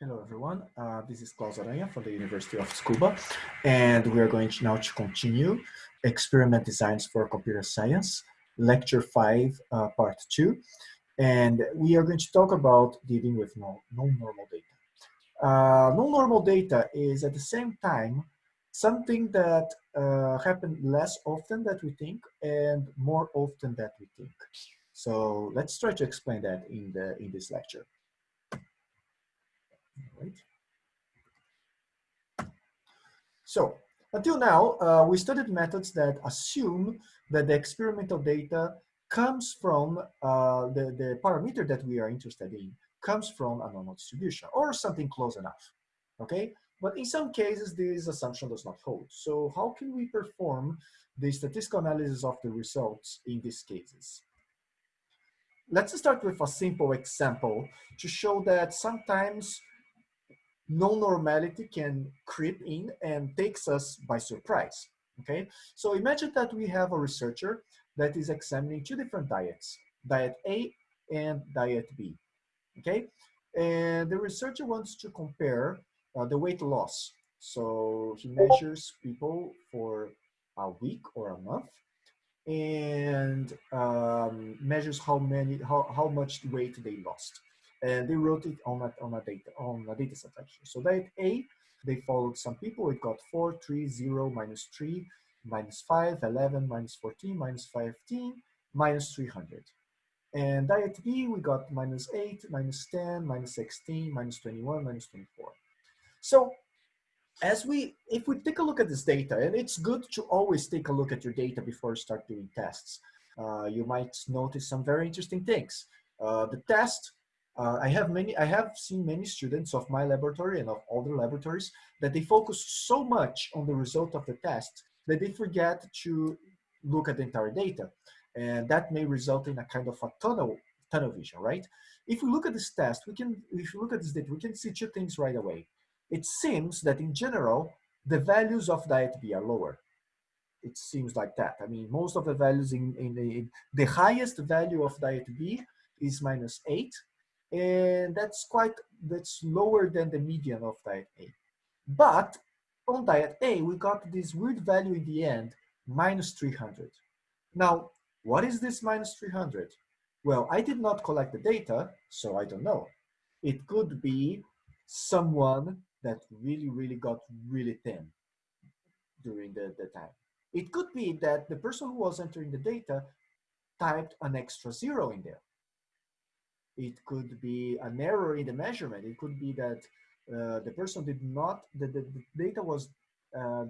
Hello, everyone. Uh, this is Claus Aranha from the University of Tsukuba, and we are going to now to continue Experiment Designs for Computer Science, Lecture 5, uh, Part 2. And we are going to talk about dealing with non-normal data. Uh, non-normal data is at the same time something that uh, happens less often that we think and more often that we think. So let's try to explain that in, the, in this lecture. Right. So until now, uh, we studied methods that assume that the experimental data comes from uh, the, the parameter that we are interested in comes from a normal distribution or something close enough, okay? But in some cases, this assumption does not hold. So how can we perform the statistical analysis of the results in these cases? Let's start with a simple example to show that sometimes non-normality can creep in and takes us by surprise, okay? So imagine that we have a researcher that is examining two different diets, diet A and diet B, okay? And the researcher wants to compare uh, the weight loss. So he measures people for a week or a month and um, measures how many, how, how much weight they lost and they wrote it on a, on a data on a data set actually. So diet A, they followed some people. It got 4, 3, 0, minus 3, minus 5, 11, minus 14, minus 15, minus 300. And diet B, we got minus 8, minus 10, minus 16, minus 21, minus 24. So as we, if we take a look at this data, and it's good to always take a look at your data before you start doing tests, uh, you might notice some very interesting things. Uh, the test uh, I have many, I have seen many students of my laboratory and of other laboratories that they focus so much on the result of the test that they forget to look at the entire data. And that may result in a kind of a tunnel, tunnel vision, right? If we look at this test, we can, if you look at this data, we can see two things right away. It seems that in general, the values of diet B are lower. It seems like that. I mean, most of the values in, in, the, in the highest value of diet B is minus eight, and that's quite that's lower than the median of diet A. But on diet A, we got this weird value in the end, minus 300. Now, what is this minus 300? Well, I did not collect the data, so I don't know. It could be someone that really, really got really thin during the, the time. It could be that the person who was entering the data typed an extra zero in there. It could be an error in the measurement. It could be that uh, the person did not, the, the, the data was uh,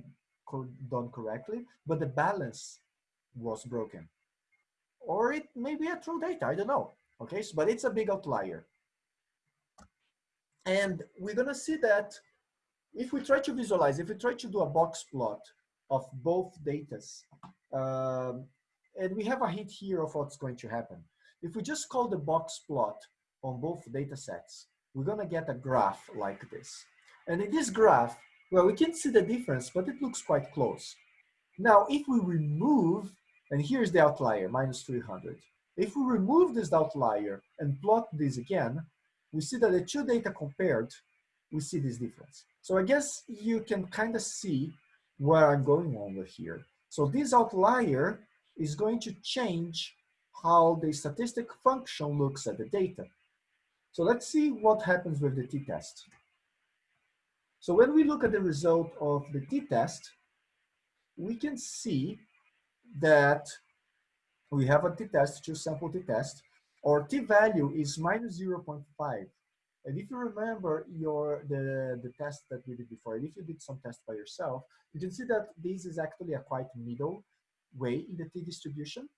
done correctly, but the balance was broken. Or it may be a true data, I don't know. Okay, so, but it's a big outlier. And we're gonna see that if we try to visualize, if we try to do a box plot of both datas, um, and we have a hint here of what's going to happen. If we just call the box plot on both data sets, we're gonna get a graph like this. And in this graph, well, we can see the difference, but it looks quite close. Now, if we remove, and here's the outlier, minus 300. If we remove this outlier and plot this again, we see that the two data compared, we see this difference. So I guess you can kind of see where I'm going with here. So this outlier is going to change how the statistic function looks at the data. So let's see what happens with the t-test. So when we look at the result of the t-test, we can see that we have a t-test, two sample t-test. Our t-value is minus 0.5. And if you remember your the, the test that we did before, and if you did some test by yourself, you can see that this is actually a quite middle way in the t-distribution.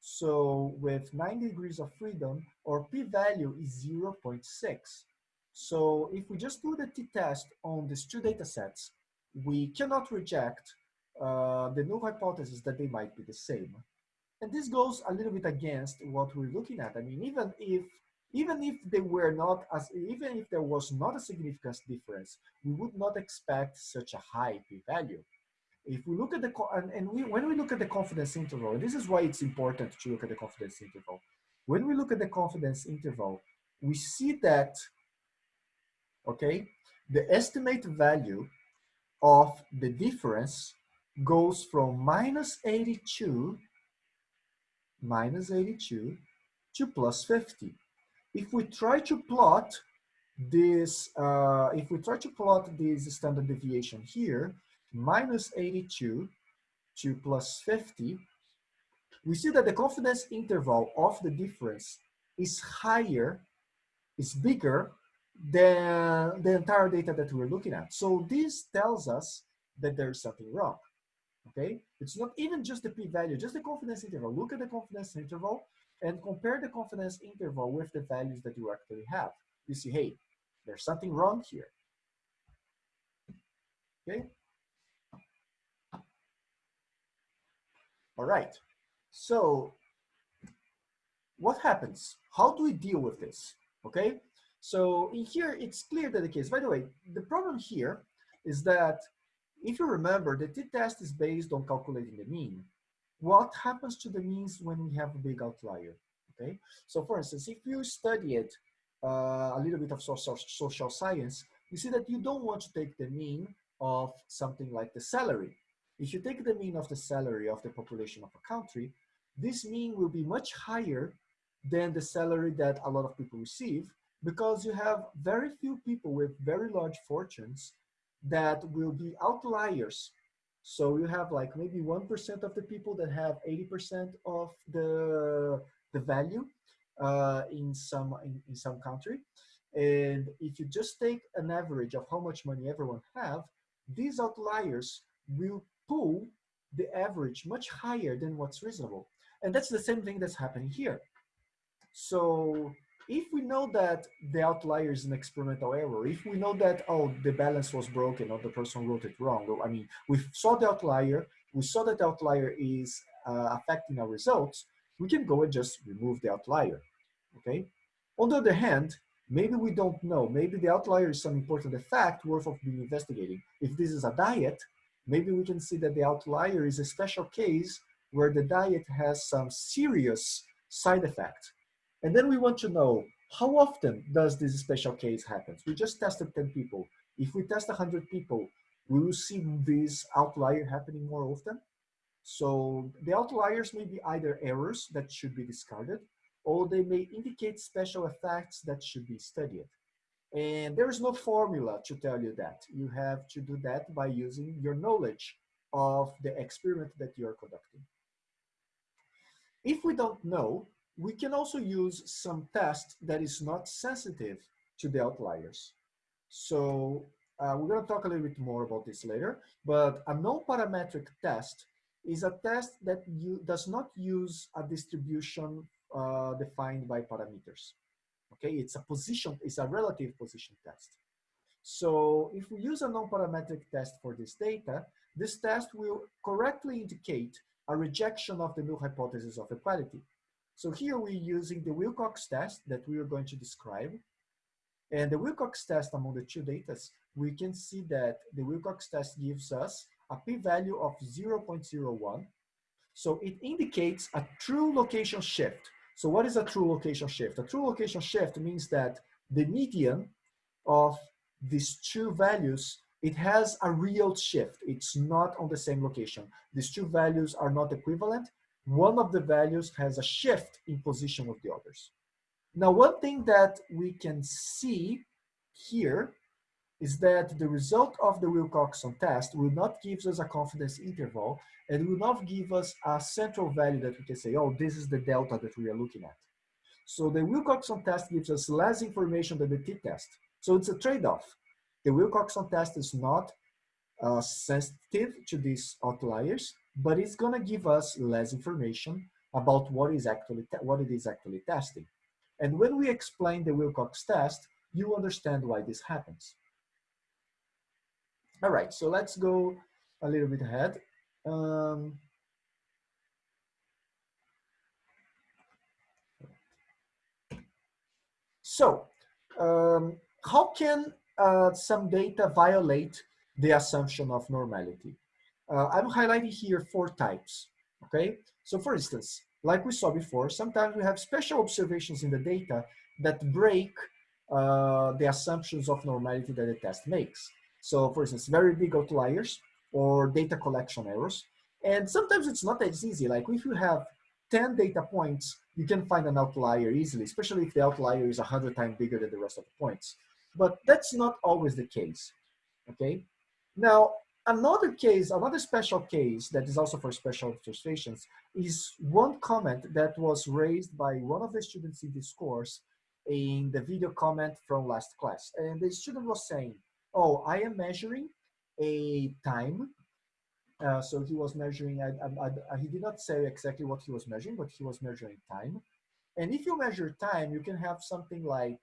So with 90 degrees of freedom, our p-value is 0.6. So if we just do the t-test on these two data sets, we cannot reject uh, the null hypothesis that they might be the same. And this goes a little bit against what we're looking at. I mean, even if even if they were not as even if there was not a significant difference, we would not expect such a high p-value if we look at the, and, and we, when we look at the confidence interval, and this is why it's important to look at the confidence interval. When we look at the confidence interval, we see that okay, the estimate value of the difference goes from minus 82, minus 82 to plus 50. If we try to plot this, uh, if we try to plot this standard deviation here, minus 82 to plus 50, we see that the confidence interval of the difference is higher, is bigger than the entire data that we're looking at. So this tells us that there's something wrong, okay? It's not even just the p-value, just the confidence interval. Look at the confidence interval and compare the confidence interval with the values that you actually have. You see, hey, there's something wrong here, okay? All right, so what happens? How do we deal with this, okay? So in here, it's clear that the case, by the way, the problem here is that if you remember, the t-test is based on calculating the mean. What happens to the means when we have a big outlier, okay? So for instance, if you study it, uh, a little bit of social, social science, you see that you don't want to take the mean of something like the salary. If you take the mean of the salary of the population of a country, this mean will be much higher than the salary that a lot of people receive because you have very few people with very large fortunes that will be outliers. So you have like maybe 1% of the people that have 80% of the, the value uh, in, some, in, in some country. And if you just take an average of how much money everyone have, these outliers will pull the average much higher than what's reasonable. And that's the same thing that's happening here. So if we know that the outlier is an experimental error, if we know that, oh, the balance was broken or the person wrote it wrong, I mean, we saw the outlier, we saw that the outlier is uh, affecting our results, we can go and just remove the outlier, okay? On the other hand, maybe we don't know, maybe the outlier is some important effect worth of being investigating. If this is a diet, maybe we can see that the outlier is a special case where the diet has some serious side effect. and then we want to know how often does this special case happen? We just tested 10 people. If we test 100 people, we will see this outlier happening more often. So the outliers may be either errors that should be discarded, or they may indicate special effects that should be studied. And there is no formula to tell you that. You have to do that by using your knowledge of the experiment that you're conducting. If we don't know, we can also use some test that is not sensitive to the outliers. So uh, we're going to talk a little bit more about this later, but a non-parametric test is a test that you, does not use a distribution uh, defined by parameters. Okay, it's a position, it's a relative position test. So if we use a non-parametric test for this data, this test will correctly indicate a rejection of the null hypothesis of equality. So here we're using the Wilcox test that we are going to describe. And the Wilcox test among the two data, we can see that the Wilcox test gives us a p-value of 0.01. So it indicates a true location shift. So what is a true location shift? A true location shift means that the median of these two values, it has a real shift. It's not on the same location. These two values are not equivalent one of the values has a shift in position with the others. Now, one thing that we can see here is that the result of the Wilcoxon test will not give us a confidence interval and will not give us a central value that we can say, oh, this is the delta that we are looking at. So the Wilcoxon test gives us less information than the t-test. So it's a trade-off. The Wilcoxon test is not uh, sensitive to these outliers, but it's gonna give us less information about what is actually what it is actually testing. And when we explain the Wilcox test, you understand why this happens. All right, so let's go a little bit ahead. Um, so, um, how can uh, some data violate the assumption of normality? Uh, I'm highlighting here four types, okay? So for instance, like we saw before, sometimes we have special observations in the data that break uh, the assumptions of normality that the test makes. So for instance, very big outliers or data collection errors. And sometimes it's not as easy. Like if you have 10 data points, you can find an outlier easily, especially if the outlier is 100 times bigger than the rest of the points. But that's not always the case, okay? Now, another case, another special case that is also for special illustrations is one comment that was raised by one of the students in this course in the video comment from last class. And the student was saying, oh, I am measuring a time. Uh, so he was measuring, I, I, I, he did not say exactly what he was measuring, but he was measuring time. And if you measure time, you can have something like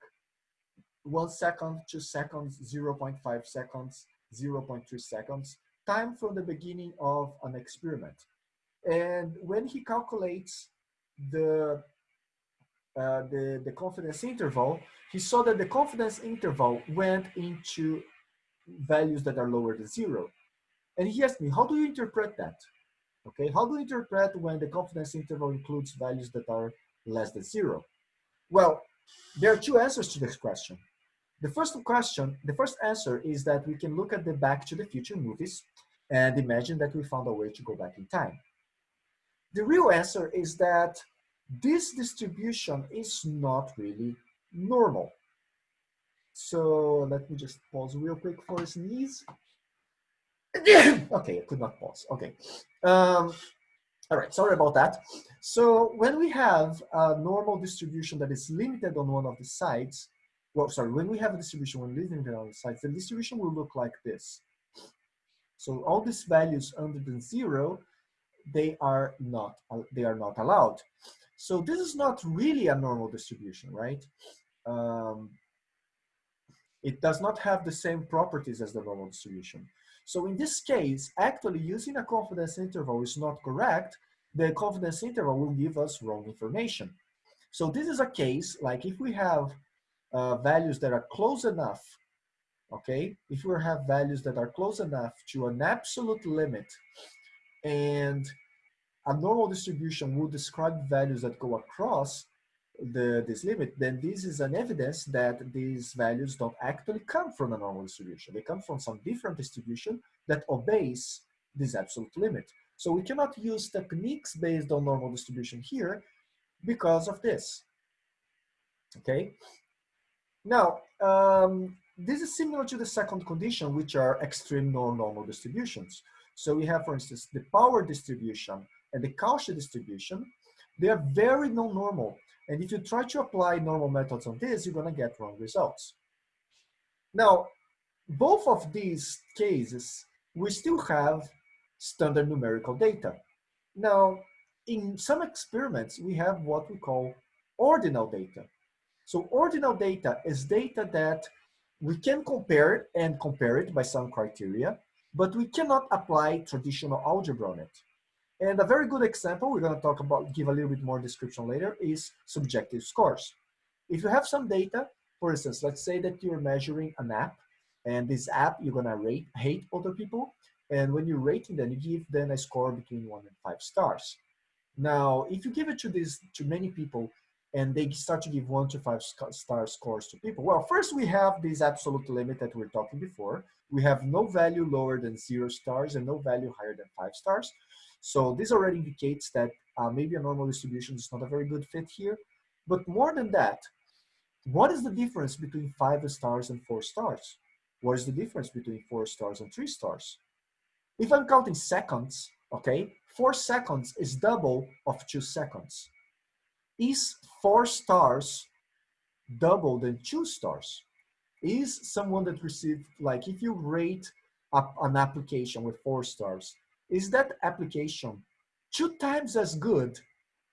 one second, two seconds, 0.5 seconds, 0.3 seconds, time from the beginning of an experiment. And when he calculates the, uh, the, the confidence interval, he saw that the confidence interval went into values that are lower than zero. And he asked me, how do you interpret that? Okay, how do you interpret when the confidence interval includes values that are less than zero? Well, there are two answers to this question. The first question, the first answer is that we can look at the Back to the Future movies and imagine that we found a way to go back in time. The real answer is that this distribution is not really normal. So let me just pause real quick for a sneeze. okay, I could not pause. Okay. Um, all right, sorry about that. So when we have a normal distribution that is limited on one of the sides, well, sorry, when we have a distribution when living on the sides, the distribution will look like this. So all these values under than zero, they are not, they are not allowed. So this is not really a normal distribution, right? Um, it does not have the same properties as the normal distribution. So in this case, actually using a confidence interval is not correct. The confidence interval will give us wrong information. So this is a case like if we have uh, values that are close enough, okay? If we have values that are close enough to an absolute limit and a normal distribution will describe values that go across the, this limit, then this is an evidence that these values don't actually come from a normal distribution. They come from some different distribution that obeys this absolute limit. So we cannot use techniques based on normal distribution here because of this, okay? Now, um, this is similar to the second condition, which are extreme non-normal distributions. So we have, for instance, the power distribution and the Cauchy distribution. They are very non-normal. And if you try to apply normal methods on this, you're going to get wrong results. Now, both of these cases, we still have standard numerical data. Now, in some experiments, we have what we call ordinal data. So ordinal data is data that we can compare and compare it by some criteria, but we cannot apply traditional algebra on it. And a very good example, we're gonna talk about, give a little bit more description later, is subjective scores. If you have some data, for instance, let's say that you're measuring an app, and this app, you're gonna rate, hate other people, and when you're rating them, you give them a score between one and five stars. Now, if you give it to this to many people, and they start to give one to five star scores to people. Well, first we have this absolute limit that we are talking before. We have no value lower than zero stars and no value higher than five stars. So this already indicates that uh, maybe a normal distribution is not a very good fit here. But more than that, what is the difference between five stars and four stars? What is the difference between four stars and three stars? If I'm counting seconds, okay, four seconds is double of two seconds is four stars double than two stars? Is someone that received, like if you rate an application with four stars, is that application two times as good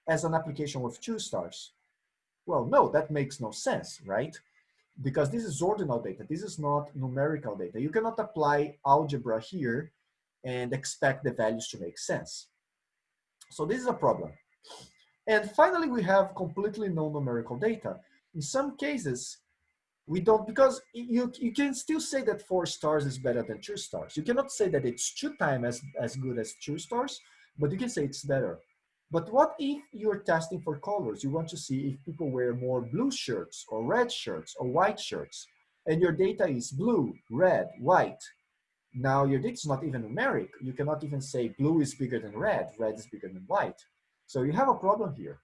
as an application with two stars? Well, no, that makes no sense, right? Because this is ordinal data. This is not numerical data. You cannot apply algebra here and expect the values to make sense. So this is a problem. And finally, we have completely non-numerical data. In some cases, we don't, because you, you can still say that four stars is better than two stars. You cannot say that it's two times as, as good as two stars, but you can say it's better. But what if you're testing for colors? You want to see if people wear more blue shirts or red shirts or white shirts, and your data is blue, red, white. Now your data is not even numeric. You cannot even say blue is bigger than red, red is bigger than white. So you have a problem here.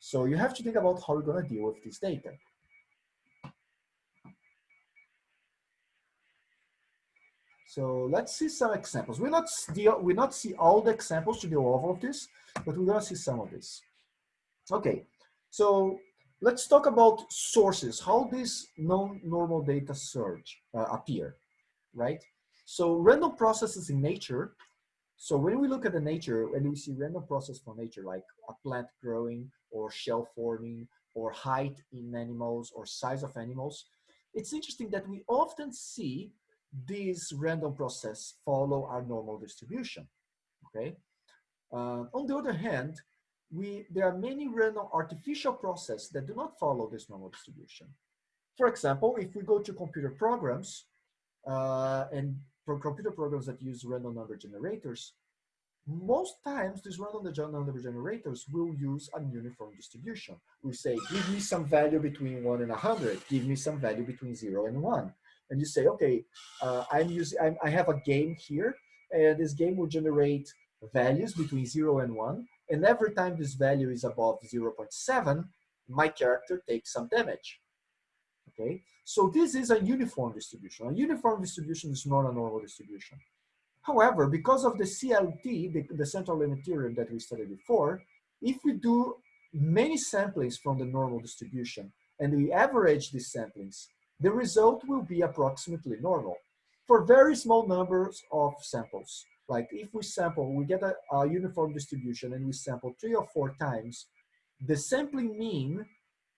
So you have to think about how you're gonna deal with this data. So let's see some examples. We'll not, deal, we not see all the examples to deal all of this, but we're gonna see some of this. Okay, so let's talk about sources, how these non-normal data surge uh, appear, right? So random processes in nature. So when we look at the nature and we see random process for nature, like a plant growing or shell forming or height in animals or size of animals, it's interesting that we often see this random process follow our normal distribution, okay? Uh, on the other hand, we, there are many random artificial processes that do not follow this normal distribution. For example, if we go to computer programs uh, and for computer programs that use random number generators, most times these random number generators will use a uniform distribution. We say, give me some value between one and a 100, give me some value between zero and one and you say, okay, uh, I'm using, I'm, I have a game here, and this game will generate values between zero and one, and every time this value is above 0.7, my character takes some damage. Okay, so this is a uniform distribution. A uniform distribution is not a normal distribution. However, because of the CLT, the, the central limit theorem that we studied before, if we do many samplings from the normal distribution and we average these samplings the result will be approximately normal for very small numbers of samples. Like if we sample, we get a, a uniform distribution and we sample three or four times, the sampling mean,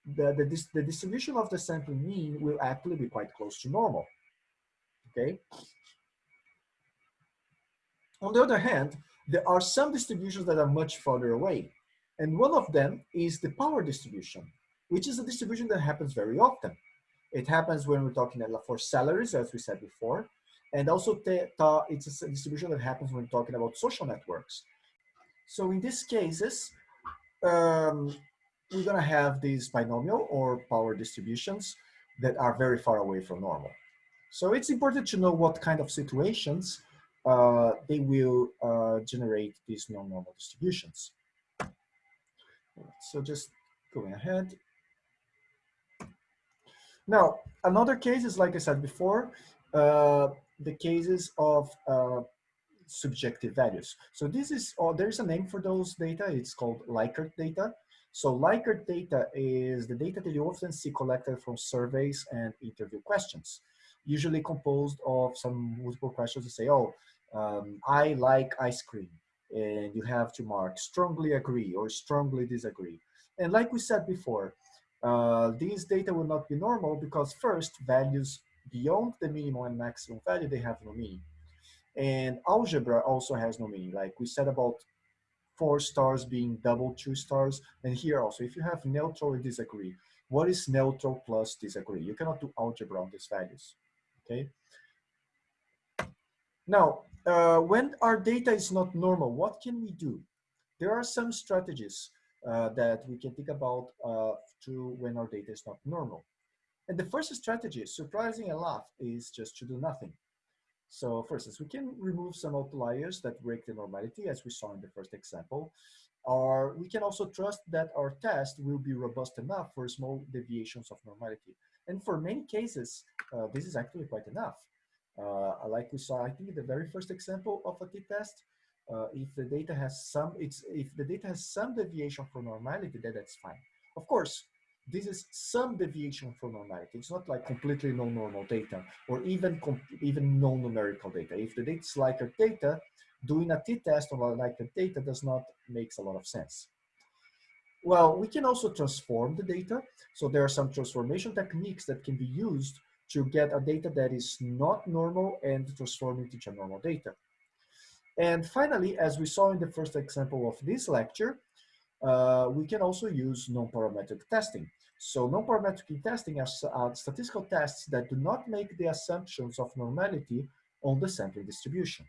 the, the, the distribution of the sampling mean will actually be quite close to normal, okay? On the other hand, there are some distributions that are much farther away. And one of them is the power distribution, which is a distribution that happens very often. It happens when we're talking for salaries, as we said before, and also it's a distribution that happens when talking about social networks. So in these cases, um, we're gonna have these binomial or power distributions that are very far away from normal. So it's important to know what kind of situations uh, they will uh, generate these non-normal distributions. So just going ahead, now, another case is, like I said before, uh, the cases of uh, subjective values. So this is, oh, there's a name for those data. It's called Likert data. So Likert data is the data that you often see collected from surveys and interview questions, usually composed of some multiple questions to say, oh, um, I like ice cream. And you have to mark strongly agree or strongly disagree. And like we said before, uh, these data will not be normal because first, values beyond the minimum and maximum value, they have no meaning. And algebra also has no meaning. Like we said about four stars being double two stars. And here also, if you have neutral or disagree, what is neutral plus disagree? You cannot do algebra on these values, okay? Now, uh, when our data is not normal, what can we do? There are some strategies uh, that we can think about uh, to when our data is not normal. And the first strategy, surprising enough, is just to do nothing. So for instance, we can remove some outliers that break the normality as we saw in the first example, or we can also trust that our test will be robust enough for small deviations of normality. And for many cases, uh, this is actually quite enough. Uh, like we saw, I think the very first example of a t-test, uh, if the data has some, it's if the data has some deviation from normality, then that's fine. Of course, this is some deviation from normality. It's not like completely no normal data or even even no numerical data. If the data is Likert data, doing a t-test on Likert data does not makes a lot of sense. Well, we can also transform the data. So there are some transformation techniques that can be used to get a data that is not normal and transform it into normal data. And finally, as we saw in the first example of this lecture, uh, we can also use non-parametric testing. So non-parametric testing are, are statistical tests that do not make the assumptions of normality on the sampling distribution.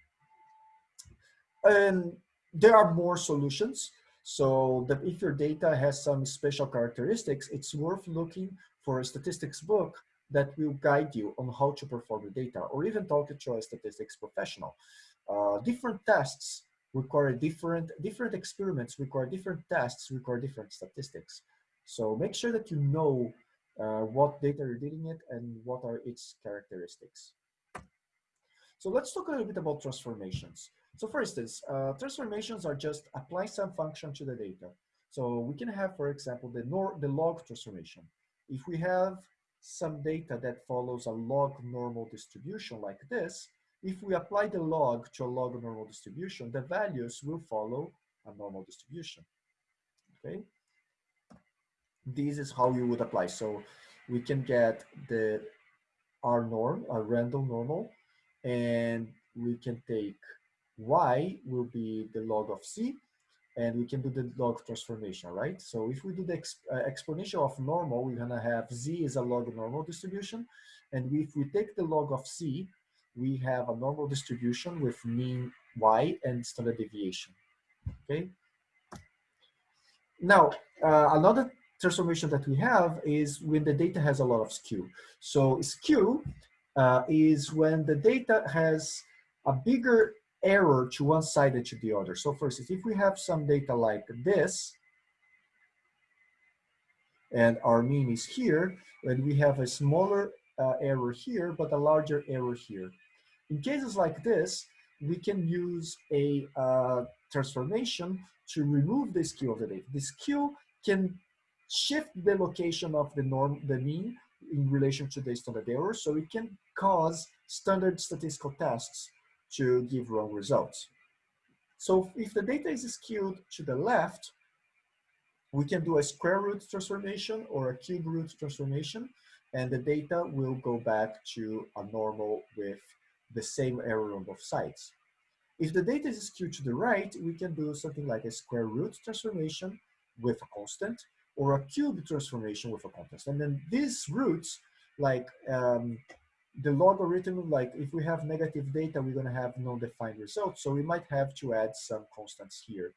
And there are more solutions. So that if your data has some special characteristics, it's worth looking for a statistics book that will guide you on how to perform the data or even talk to a statistics professional. Uh, different tests require different, different experiments require different tests, require different statistics. So make sure that you know uh, what data you're dealing with and what are its characteristics. So let's talk a little bit about transformations. So for instance, uh, transformations are just apply some function to the data. So we can have, for example, the, nor the log transformation. If we have some data that follows a log normal distribution like this, if we apply the log to a log normal distribution, the values will follow a normal distribution, okay? This is how you would apply. So we can get the R norm, a random normal, and we can take y will be the log of c, and we can do the log transformation, right? So if we do the exp uh, exponential of normal, we're gonna have z is a log normal distribution, and if we take the log of c, we have a normal distribution with mean y and standard deviation, okay? Now, uh, another transformation that we have is when the data has a lot of skew. So skew uh, is when the data has a bigger error to one side than to the other. So for instance, if we have some data like this, and our mean is here, and we have a smaller uh, error here, but a larger error here. In cases like this, we can use a uh, transformation to remove the skew of the data. The skew can shift the location of the norm, the mean, in relation to the standard error, so it can cause standard statistical tests to give wrong results. So if the data is skewed to the left, we can do a square root transformation or a cube root transformation, and the data will go back to a normal with the same error on both sides. If the data is skewed to the right, we can do something like a square root transformation with a constant or a cube transformation with a constant. And then these roots, like um, the logarithm, like if we have negative data, we're gonna have non-defined results. So we might have to add some constants here,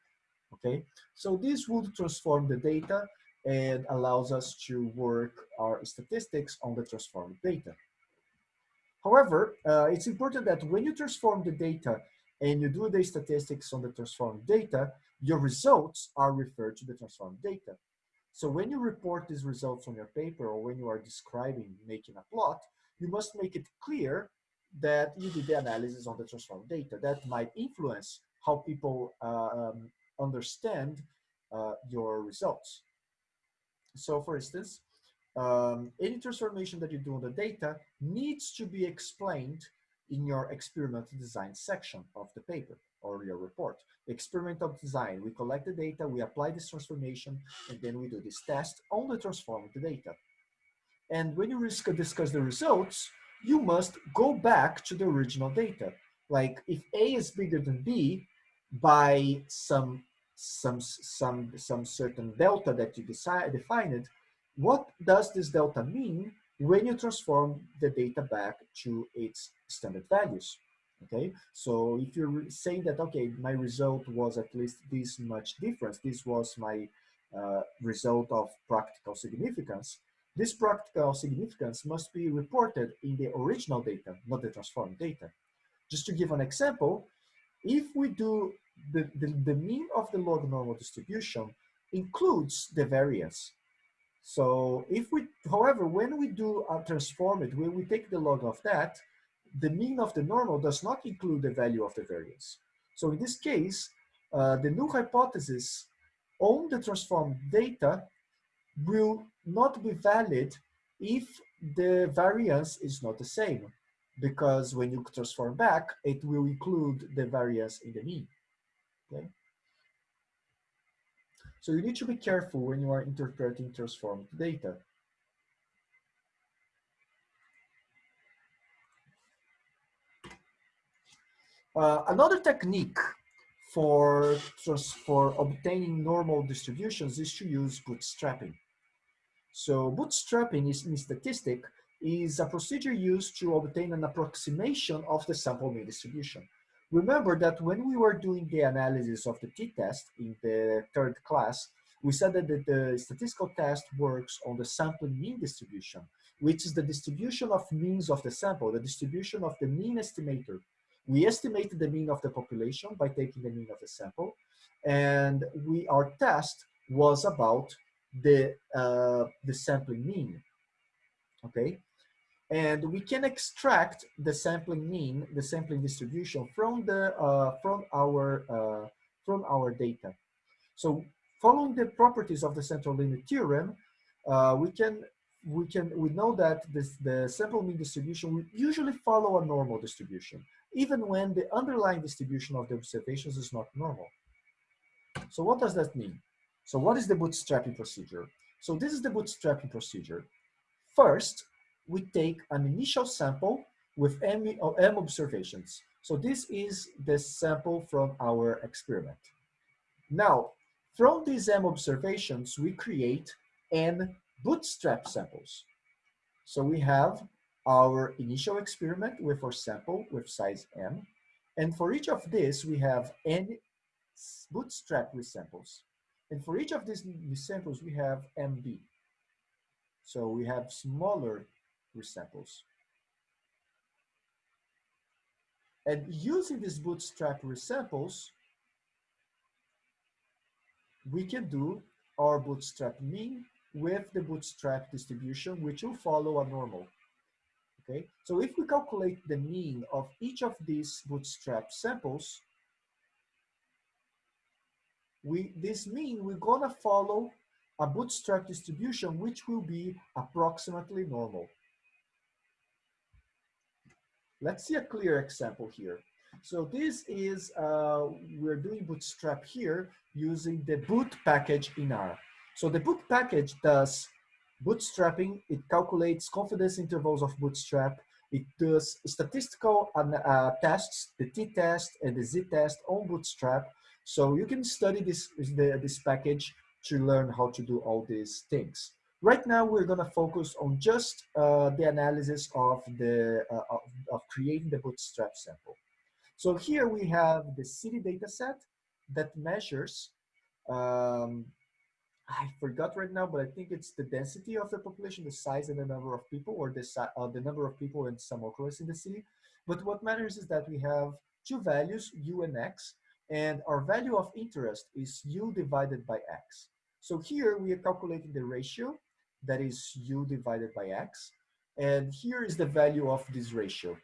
okay? So this would transform the data and allows us to work our statistics on the transformed data. However, uh, it's important that when you transform the data and you do the statistics on the transformed data, your results are referred to the transformed data. So when you report these results on your paper or when you are describing making a plot, you must make it clear that you did the analysis on the transformed data. That might influence how people uh, um, understand uh, your results. So for instance, um, any transformation that you do on the data needs to be explained in your experimental design section of the paper or your report. Experimental design, we collect the data, we apply this transformation, and then we do this test on the transformed data. And when you discuss the results, you must go back to the original data. Like if A is bigger than B by some some some some certain delta that you decide defined, what does this delta mean when you transform the data back to its standard values? Okay, so if you're saying that okay, my result was at least this much difference, this was my uh, result of practical significance, this practical significance must be reported in the original data, not the transformed data. Just to give an example, if we do the, the, the mean of the log normal distribution includes the variance. So if we, however, when we do a transform it, when we take the log of that, the mean of the normal does not include the value of the variance. So in this case, uh, the null hypothesis on the transformed data will not be valid if the variance is not the same because when you transform back, it will include the variance in the mean, okay? So you need to be careful when you are interpreting transformed data. Uh, another technique for, for obtaining normal distributions is to use bootstrapping. So bootstrapping is, in statistic is a procedure used to obtain an approximation of the sample mean distribution. Remember that when we were doing the analysis of the t-test in the third class, we said that the, the, statistical test works on the sample mean distribution, which is the distribution of means of the sample, the distribution of the mean estimator. We estimated the mean of the population by taking the mean of the sample, and we our test was about the uh, the sampling mean. Okay, and we can extract the sampling mean, the sampling distribution from the uh, from our uh, from our data. So following the properties of the central limit theorem, uh, we can we can we know that this the sample mean distribution will usually follow a normal distribution, even when the underlying distribution of the observations is not normal. So what does that mean? So what is the bootstrapping procedure? So this is the bootstrapping procedure. First, we take an initial sample with M, M observations. So this is the sample from our experiment. Now, from these M observations, we create N bootstrap samples. So we have our initial experiment with our sample with size M. And for each of this, we have N bootstrap resamples. And for each of these resamples, we have MB. So we have smaller resamples. And using these bootstrap resamples, we can do our bootstrap mean with the bootstrap distribution, which will follow a normal. Okay, so if we calculate the mean of each of these bootstrap samples, we this mean we're gonna follow a bootstrap distribution, which will be approximately normal. Let's see a clear example here. So this is, uh, we're doing Bootstrap here using the boot package in R. So the boot package does bootstrapping, it calculates confidence intervals of bootstrap, it does statistical uh, tests, the t-test and the z-test on bootstrap. So you can study this, this package to learn how to do all these things. Right now, we're going to focus on just uh, the analysis of, the, uh, of, of, creating the bootstrap sample. So here we have the city data set that measures, um, I forgot right now, but I think it's the density of the population, the size and the number of people, or the, uh, the number of people in some occurrence in the city. But what matters is that we have two values, u and x, and our value of interest is u divided by x. So here we are calculating the ratio that is u divided by x. And here is the value of this ratio.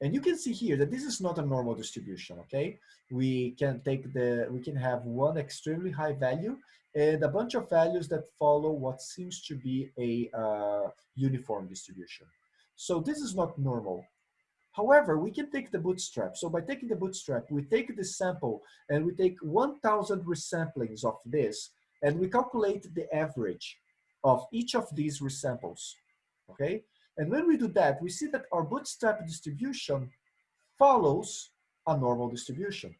And you can see here that this is not a normal distribution, okay? We can take the, we can have one extremely high value and a bunch of values that follow what seems to be a uh, uniform distribution. So this is not normal. However, we can take the bootstrap. So by taking the bootstrap, we take the sample and we take 1,000 resamplings of this and we calculate the average of each of these resamples, okay? And when we do that, we see that our bootstrap distribution follows a normal distribution,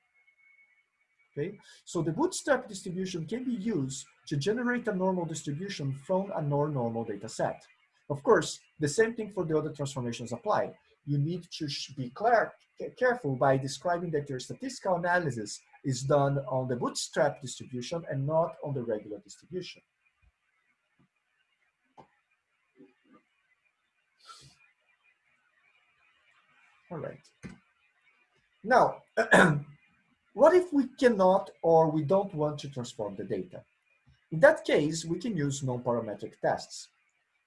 okay? So the bootstrap distribution can be used to generate a normal distribution from a non-normal data set. Of course, the same thing for the other transformations apply. You need to be clear, careful by describing that your statistical analysis is done on the bootstrap distribution and not on the regular distribution. All right. Now, what if we cannot or we don't want to transform the data? In that case, we can use non-parametric tests.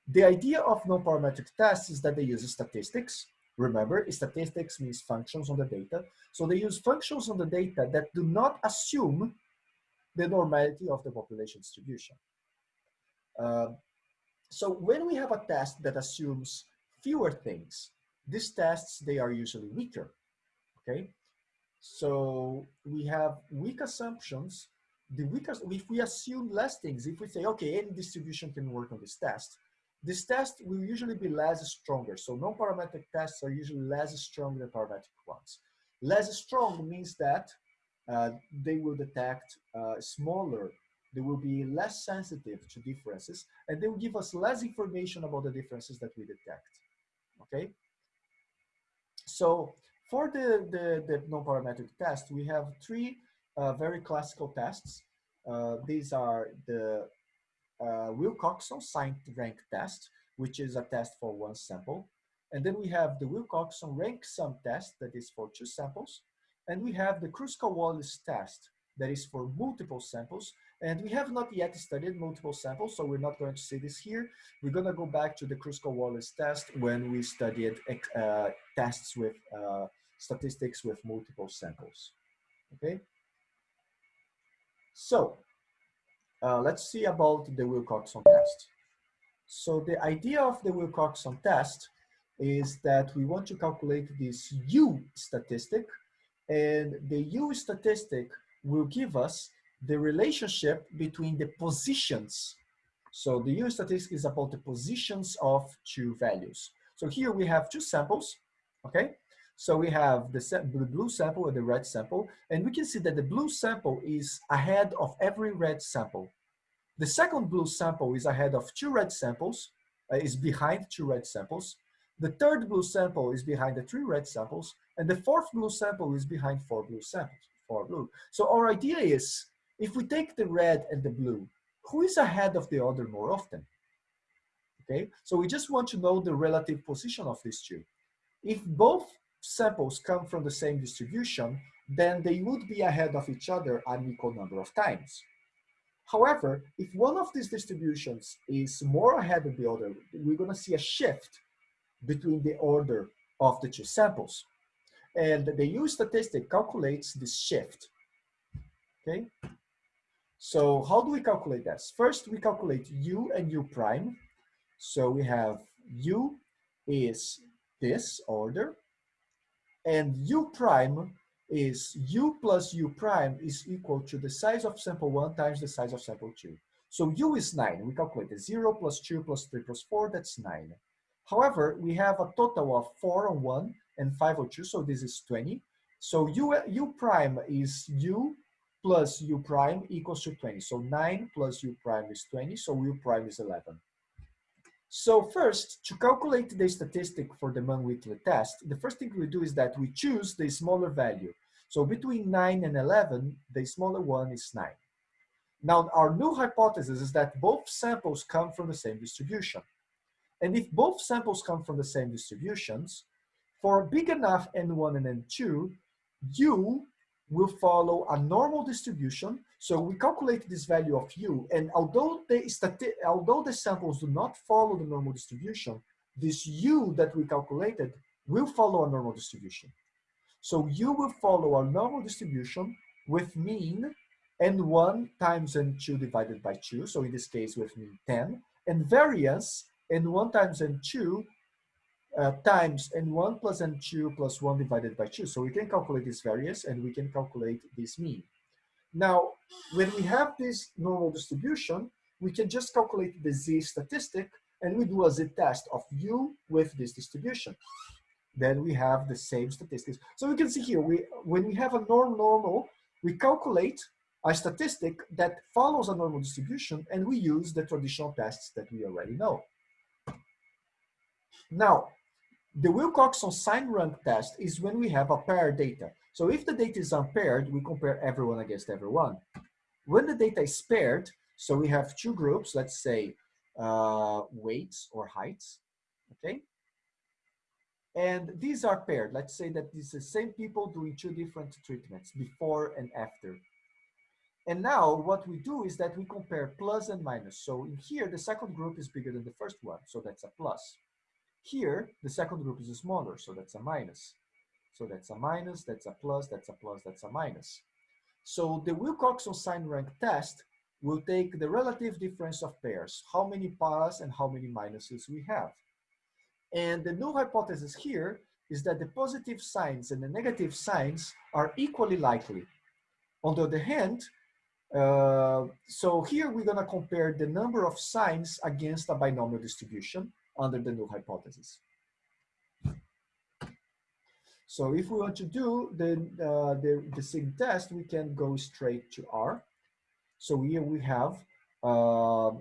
The idea of non-parametric tests is that they use statistics. Remember, statistics means functions on the data. So they use functions on the data that do not assume the normality of the population distribution. Uh, so when we have a test that assumes fewer things, these tests, they are usually weaker, okay? So we have weak assumptions. The weakest, if we assume less things, if we say, okay, any distribution can work on this test, this test will usually be less stronger. So non-parametric tests are usually less strong than parametric ones. Less strong means that uh, they will detect uh, smaller, they will be less sensitive to differences, and they will give us less information about the differences that we detect, okay? So for the, the, the non-parametric test, we have three uh, very classical tests. Uh, these are the uh, Wilcoxon signed rank test, which is a test for one sample. And then we have the Wilcoxon rank sum test that is for two samples. And we have the Kruskal-Wallis test that is for multiple samples. And we have not yet studied multiple samples, so we're not going to see this here. We're going to go back to the Kruskal-Wallis test when we studied uh, tests with uh, statistics with multiple samples. Okay. So uh, let's see about the Wilcoxon test. So the idea of the Wilcoxon test is that we want to calculate this U statistic and the U statistic will give us the relationship between the positions. So the U statistic is about the positions of two values. So here we have two samples, okay? So we have the, the blue sample and the red sample, and we can see that the blue sample is ahead of every red sample. The second blue sample is ahead of two red samples, uh, is behind two red samples. The third blue sample is behind the three red samples, and the fourth blue sample is behind four blue samples, four blue. So our idea is, if we take the red and the blue, who is ahead of the other more often? Okay, so we just want to know the relative position of these two. If both samples come from the same distribution, then they would be ahead of each other an equal number of times. However, if one of these distributions is more ahead of the other, we're going to see a shift between the order of the two samples. And the U statistic calculates this shift. Okay. So how do we calculate this? First, we calculate U and U prime. So we have U is this order, and U prime is U plus U prime is equal to the size of sample one times the size of sample two. So U is nine. We calculate the zero plus two plus three plus four, that's nine. However, we have a total of four on one and five on two, so this is 20. So U, U prime is U plus U prime equals to 20. So nine plus U prime is 20, so U prime is 11. So first, to calculate the statistic for the Mann-Whitney test, the first thing we do is that we choose the smaller value. So between 9 and 11, the smaller one is 9. Now, our new hypothesis is that both samples come from the same distribution. And if both samples come from the same distributions, for big enough N1 and N2, U will follow a normal distribution. So we calculate this value of U, and although the, although the samples do not follow the normal distribution, this U that we calculated will follow a normal distribution. So U will follow a normal distribution with mean N1 times N2 divided by 2, so in this case with mean 10, and variance N1 times N2 uh, times n1 plus n2 plus 1 divided by 2. So we can calculate this variance and we can calculate this mean. Now, when we have this normal distribution, we can just calculate the z statistic and we do a z-test of u with this distribution. Then we have the same statistics. So we can see here, we when we have a norm normal, we calculate a statistic that follows a normal distribution and we use the traditional tests that we already know. Now, the Wilcoxon sign rank test is when we have a paired data. So if the data is unpaired, we compare everyone against everyone. When the data is paired, so we have two groups, let's say uh, weights or heights, okay? And these are paired. Let's say that these are the same people doing two different treatments, before and after. And now what we do is that we compare plus and minus. So in here, the second group is bigger than the first one, so that's a plus. Here, the second group is smaller, so that's a minus. So that's a minus, that's a plus, that's a plus, that's a minus. So the Wilcoxon sign rank test will take the relative difference of pairs, how many plus and how many minuses we have. And the null hypothesis here is that the positive signs and the negative signs are equally likely. On the other hand, uh, so here we're gonna compare the number of signs against a binomial distribution under the null hypothesis. So if we want to do the, uh, the, the sign test, we can go straight to R. So here we have uh,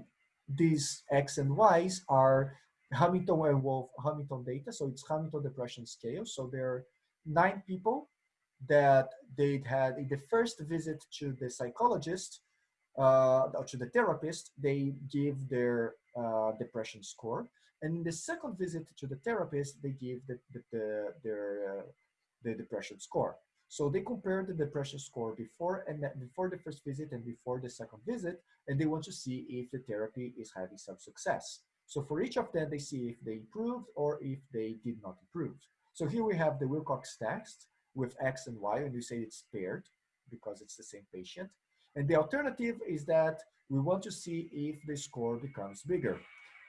these X and Y's are Hollander and Wolfe Hamilton data. So it's Hamilton depression scale. So there are nine people that they'd had in the first visit to the psychologist, uh, to the therapist, they give their uh, depression score. And in the second visit to the therapist, they give the, the, the their uh, the depression score. So they compare the depression score before and before the first visit and before the second visit, and they want to see if the therapy is having some success. So for each of them, they see if they improved or if they did not improve. So here we have the Wilcox test with X and Y, and we say it's paired because it's the same patient. And the alternative is that we want to see if the score becomes bigger.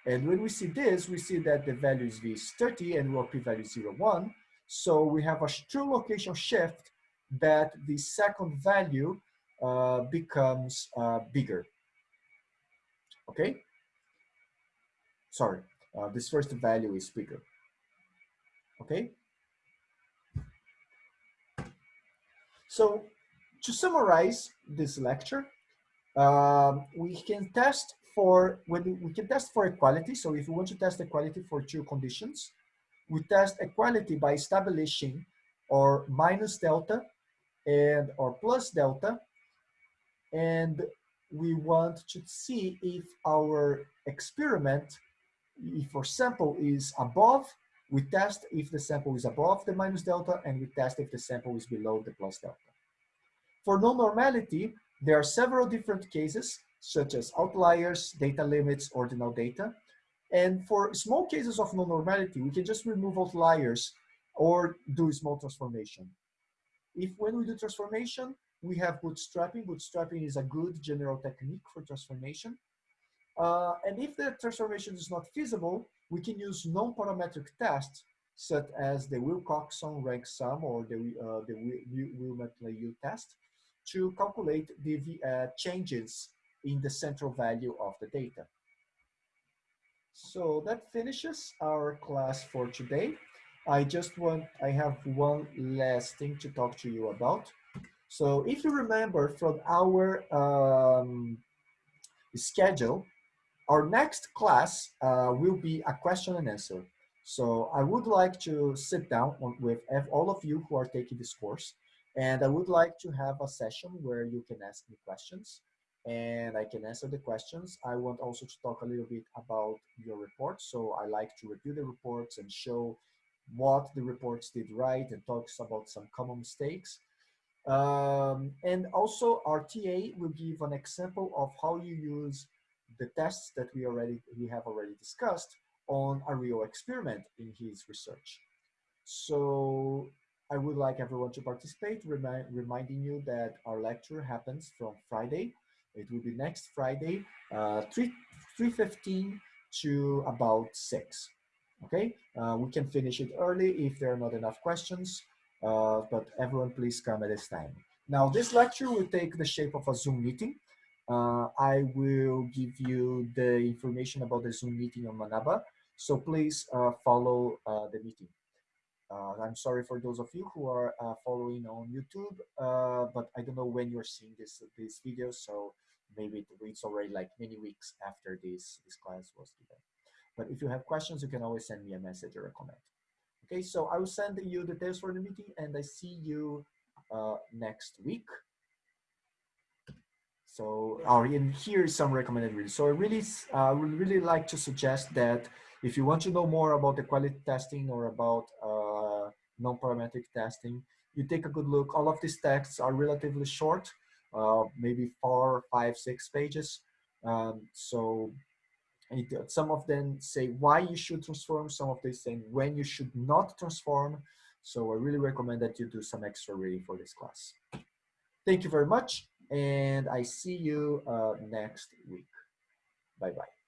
And when we see this, we see that the value is V is 30 and rho p-value is 0, 1. So we have a true location shift that the second value uh, becomes uh, bigger. Okay? Sorry, uh, this first value is bigger. Okay? So to summarize this lecture, um, we can test for when we can test for equality. So if we want to test equality for two conditions, we test equality by establishing or minus delta and or plus delta. And we want to see if our experiment, if our sample is above, we test if the sample is above the minus delta and we test if the sample is below the plus delta. For non-normality, there are several different cases, such as outliers, data limits, ordinal data. And for small cases of non-normality, we can just remove outliers or do small transformation. If when we do transformation, we have bootstrapping. Bootstrapping is a good general technique for transformation. Uh, and if the transformation is not feasible, we can use non-parametric tests such as the Wilcoxon rank sum or the, uh, the Wilmot-Leyeux test to calculate the uh, changes in the central value of the data. So that finishes our class for today. I just want, I have one last thing to talk to you about. So if you remember from our um, schedule, our next class uh, will be a question and answer. So I would like to sit down with all of you who are taking this course, and I would like to have a session where you can ask me questions and I can answer the questions. I want also to talk a little bit about your report. So I like to review the reports and show what the reports did right and talks about some common mistakes. Um, and also our TA will give an example of how you use the tests that we already we have already discussed on a real experiment in his research. So I would like everyone to participate, remi reminding you that our lecture happens from Friday. It will be next Friday, uh, 3, 3.15 to about 6. Okay, uh, we can finish it early if there are not enough questions, uh, but everyone please come at this time. Now this lecture will take the shape of a Zoom meeting. Uh, I will give you the information about the Zoom meeting on Manaba. So please uh, follow uh, the meeting. Uh, I'm sorry for those of you who are following on YouTube, but I don't know when you're seeing this this video, so maybe it's already like many weeks after this this class was given. But if you have questions, you can always send me a message or a comment. Okay, so I will send you the details for the meeting, and I see you uh, next week. So, or in here is some recommended readings. So I really uh, would really like to suggest that if you want to know more about the quality testing or about uh, non-parametric testing, you take a good look. All of these texts are relatively short, uh, maybe four, five, six pages. Um, so it, some of them say why you should transform, some of them say when you should not transform. So I really recommend that you do some extra reading for this class. Thank you very much and I see you uh, next week. Bye-bye.